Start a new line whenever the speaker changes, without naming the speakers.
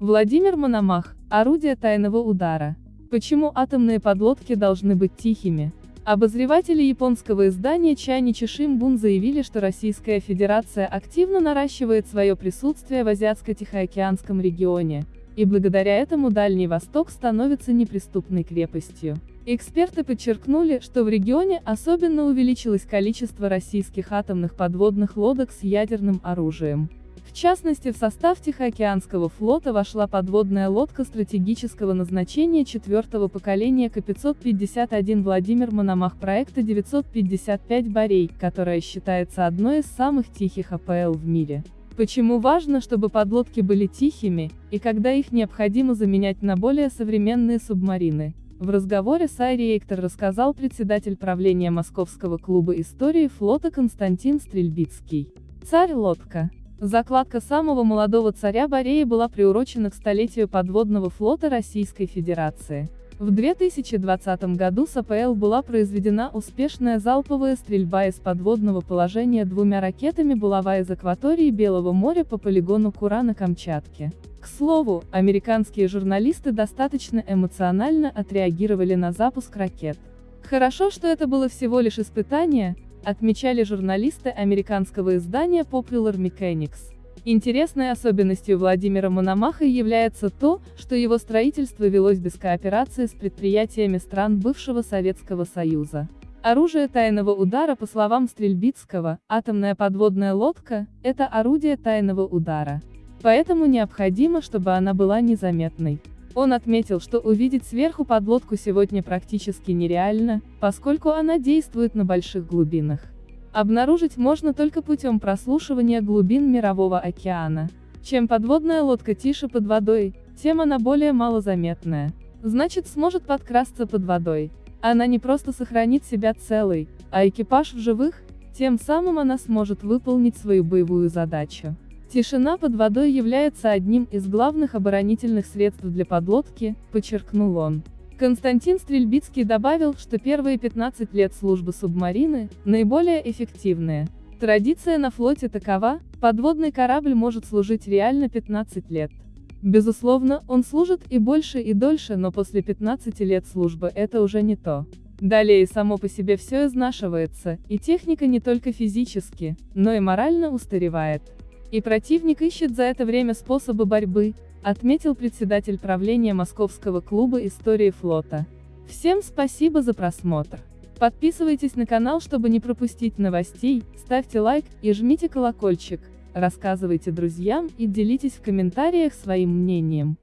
Владимир Мономах, орудие тайного удара. Почему атомные подлодки должны быть тихими? Обозреватели японского издания Чайничи Шимбун заявили, что Российская Федерация активно наращивает свое присутствие в Азиатско-Тихоокеанском регионе, и благодаря этому Дальний Восток становится неприступной крепостью. Эксперты подчеркнули, что в регионе особенно увеличилось количество российских атомных подводных лодок с ядерным оружием. В частности в состав Тихоокеанского флота вошла подводная лодка стратегического назначения четвертого поколения К-551 Владимир Мономах проекта 955 «Борей», которая считается одной из самых тихих АПЛ в мире. Почему важно, чтобы подлодки были тихими, и когда их необходимо заменять на более современные субмарины? В разговоре с Айри Эйктор рассказал председатель правления Московского клуба истории флота Константин Стрельбицкий. Царь-лодка. Закладка самого молодого царя Борея была приурочена к столетию подводного флота Российской Федерации. В 2020 году с АПЛ была произведена успешная залповая стрельба из подводного положения двумя ракетами «Булава» из акватории Белого моря по полигону Кура на Камчатке. К слову, американские журналисты достаточно эмоционально отреагировали на запуск ракет. Хорошо, что это было всего лишь испытание, отмечали журналисты американского издания Popular Mechanics. Интересной особенностью Владимира Мономаха является то, что его строительство велось без кооперации с предприятиями стран бывшего Советского Союза. Оружие тайного удара по словам Стрельбицкого, атомная подводная лодка – это орудие тайного удара. Поэтому необходимо, чтобы она была незаметной. Он отметил, что увидеть сверху подлодку сегодня практически нереально, поскольку она действует на больших глубинах. Обнаружить можно только путем прослушивания глубин Мирового океана. Чем подводная лодка тише под водой, тем она более малозаметная. Значит сможет подкрасться под водой. Она не просто сохранит себя целой, а экипаж в живых, тем самым она сможет выполнить свою боевую задачу. Тишина под водой является одним из главных оборонительных средств для подлодки, подчеркнул он. Константин Стрельбицкий добавил, что первые 15 лет службы субмарины – наиболее эффективные. Традиция на флоте такова, подводный корабль может служить реально 15 лет. Безусловно, он служит и больше и дольше, но после 15 лет службы это уже не то. Далее само по себе все изнашивается, и техника не только физически, но и морально устаревает. И противник ищет за это время способы борьбы, отметил председатель правления Московского клуба истории флота. Всем спасибо за просмотр. Подписывайтесь на канал, чтобы не пропустить новостей, ставьте лайк и жмите колокольчик, рассказывайте друзьям и делитесь в комментариях своим мнением.